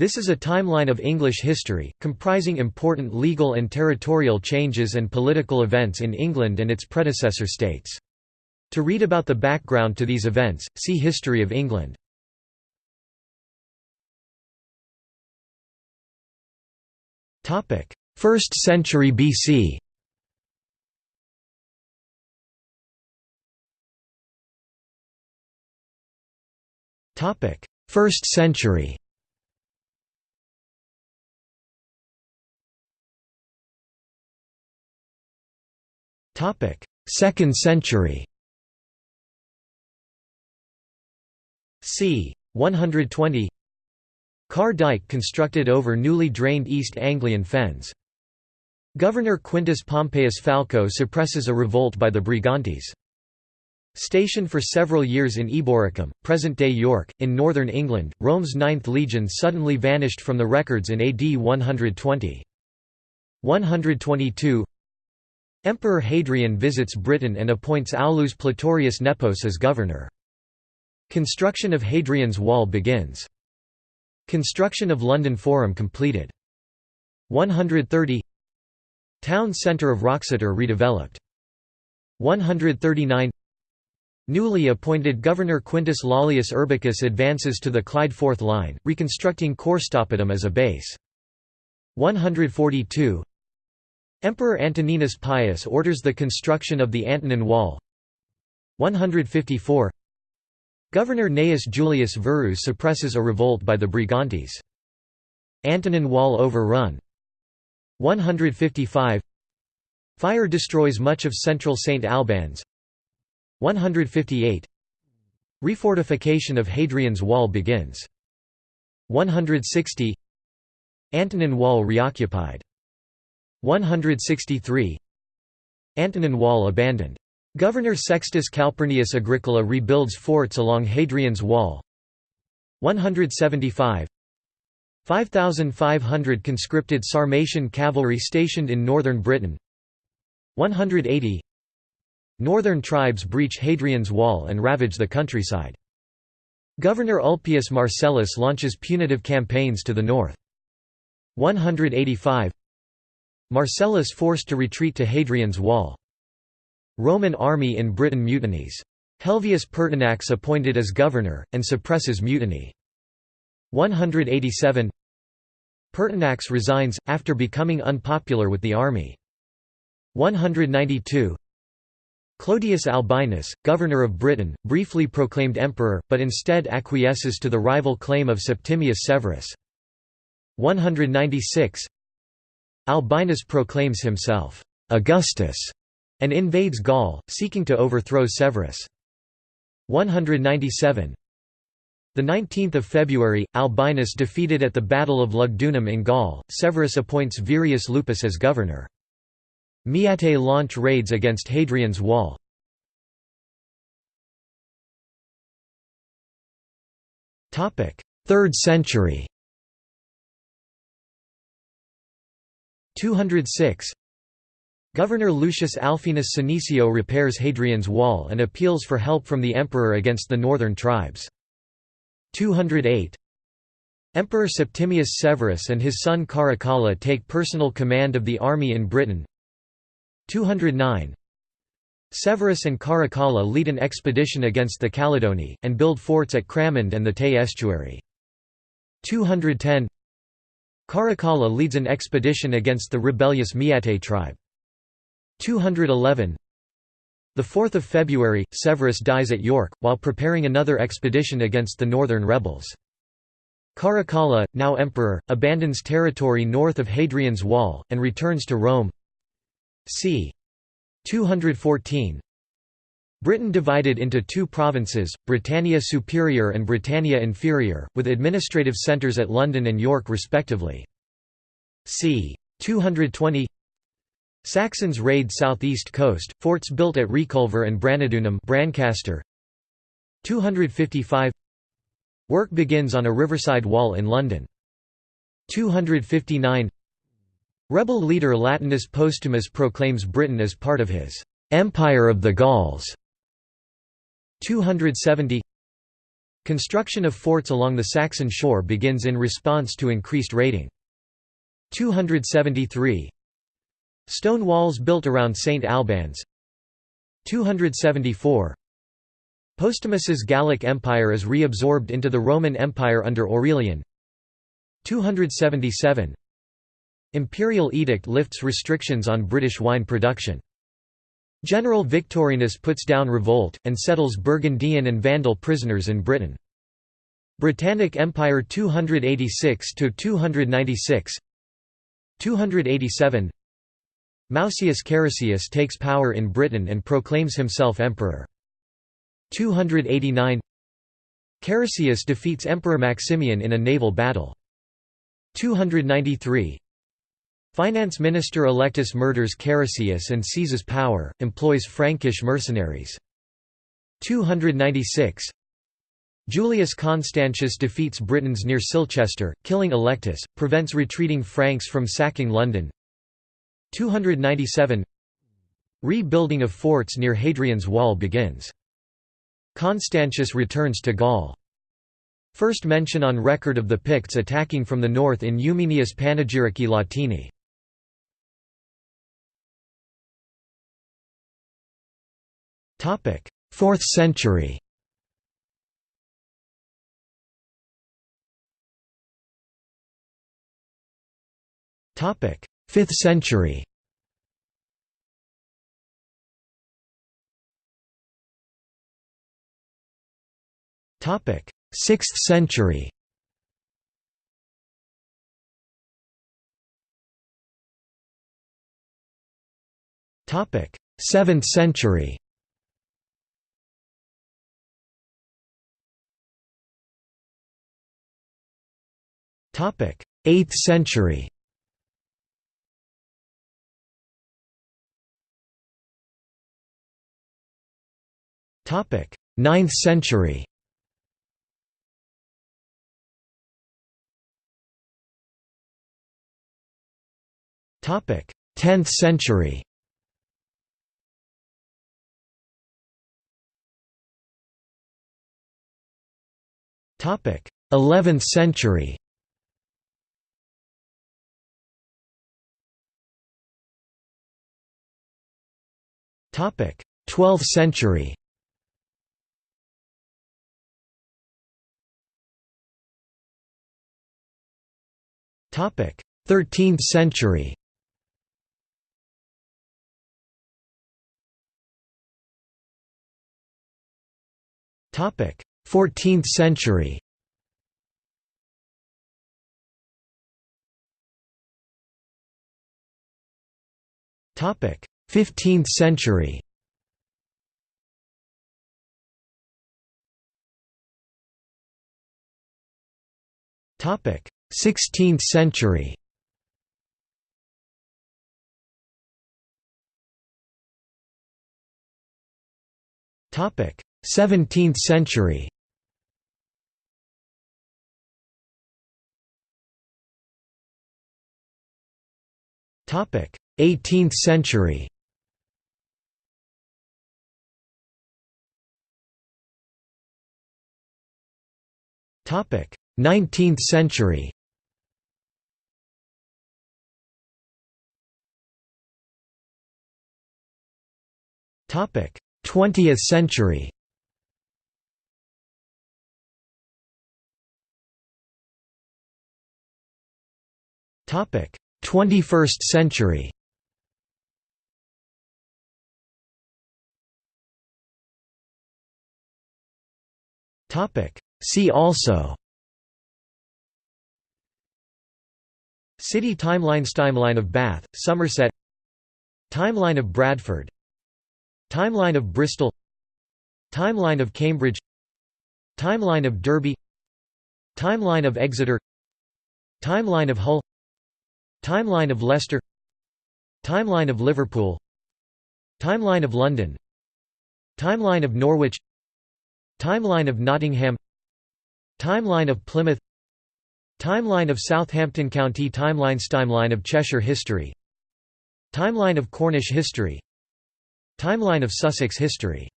This is a timeline of English history, comprising important legal and territorial changes and political events in England and its predecessor states. To read about the background to these events, see History of England. First century BC First century Second century c. 120 Carr Dyke constructed over newly drained East Anglian fens. Governor Quintus Pompeius Falco suppresses a revolt by the Brigantes. Stationed for several years in Eboracum, present-day York, in northern England, Rome's Ninth Legion suddenly vanished from the records in AD 120. 122 Emperor Hadrian visits Britain and appoints Aulus Platorius Nepos as governor. Construction of Hadrian's Wall begins. Construction of London Forum completed. 130 Town centre of Wroxeter redeveloped. 139 Newly appointed Governor Quintus Lollius Urbicus advances to the Clyde Forth Line, reconstructing Corstopitum as a base. 142 Emperor Antoninus Pius orders the construction of the Antonine Wall. 154 Governor Gnaeus Julius Verus suppresses a revolt by the Brigantes. Antonine Wall overrun. 155 Fire destroys much of central St. Albans. 158 Refortification of Hadrian's Wall begins. 160 Antonine Wall reoccupied 163 Antonine Wall abandoned. Governor Sextus Calpurnius Agricola rebuilds forts along Hadrian's Wall 175 5,500 conscripted Sarmatian cavalry stationed in northern Britain 180 Northern tribes breach Hadrian's Wall and ravage the countryside. Governor Ulpius Marcellus launches punitive campaigns to the north. 185 Marcellus forced to retreat to Hadrian's Wall. Roman army in Britain mutinies. Helvius Pertinax appointed as governor, and suppresses mutiny. 187 Pertinax resigns, after becoming unpopular with the army. 192 Clodius Albinus, governor of Britain, briefly proclaimed emperor, but instead acquiesces to the rival claim of Septimius Severus. 196 Albinus proclaims himself Augustus and invades Gaul, seeking to overthrow Severus. 197 the 19th of February, Albinus defeated at the Battle of Lugdunum in Gaul. Severus appoints Virius Lupus as governor. Maeatae launch raids against Hadrian's Wall. Topic: 3rd century. 206 Governor Lucius Alfenus Senecio repairs Hadrian's Wall and appeals for help from the emperor against the northern tribes. 208 Emperor Septimius Severus and his son Caracalla take personal command of the army in Britain. 209 Severus and Caracalla lead an expedition against the Caledoni, and build forts at Cramond and the Tay estuary. 210 Caracalla leads an expedition against the rebellious Maeatae tribe. 211 The 4th of February, Severus dies at York, while preparing another expedition against the northern rebels. Caracalla, now emperor, abandons territory north of Hadrian's Wall, and returns to Rome. c. 214 Britain divided into two provinces, Britannia Superior and Britannia Inferior, with administrative centres at London and York respectively. c. 220 Saxons raid southeast coast, forts built at Reculver and Branodunum Brancaster. 255 Work begins on a riverside wall in London. 259 Rebel leader Latinus Postumus proclaims Britain as part of his «Empire of the Gauls» 270 Construction of forts along the Saxon shore begins in response to increased raiding. 273 Stone walls built around St. Albans 274 Postumus's Gallic Empire is reabsorbed into the Roman Empire under Aurelian 277 Imperial edict lifts restrictions on British wine production. General Victorinus puts down revolt, and settles Burgundian and Vandal prisoners in Britain. Britannic Empire 286–296 287 Mausaeus Carausius takes power in Britain and proclaims himself emperor. 289 Carausius defeats Emperor Maximian in a naval battle. 293 Finance Minister Allectus murders Carausius and seizes power, employs Frankish mercenaries. 296 Julius Constantius defeats Britons near Silchester, killing Allectus, prevents retreating Franks from sacking London. 297 Rebuilding of forts near Hadrian's Wall begins. Constantius returns to Gaul. First mention on record of the Picts attacking from the north in Eumenius Panegyrici Latini. 4th century Topic: 5th century. Topic: 6th century. Topic: 7th century. 8th century. Topic: 9th century. Topic: 10th century. Topic: 11th century. 12th century. Topic: 13th century. Topic: 14th century. Topic: 15th century. Topic: 16th century. Topic: 17th century. Topic: 18th century. 19th century. Topic: 20th century. Topic: 21st century. Topic: See also City timelines Timeline of Bath, Somerset Timeline of Bradford Timeline of Bristol Timeline of Cambridge Timeline of Derby Timeline of Exeter Timeline of Hull Timeline of Leicester Timeline of Liverpool Timeline of London Timeline of Norwich Timeline of Nottingham Timeline of Plymouth Timeline of Southampton County Timelines Timeline of Cheshire history Timeline of Cornish history Timeline of Sussex history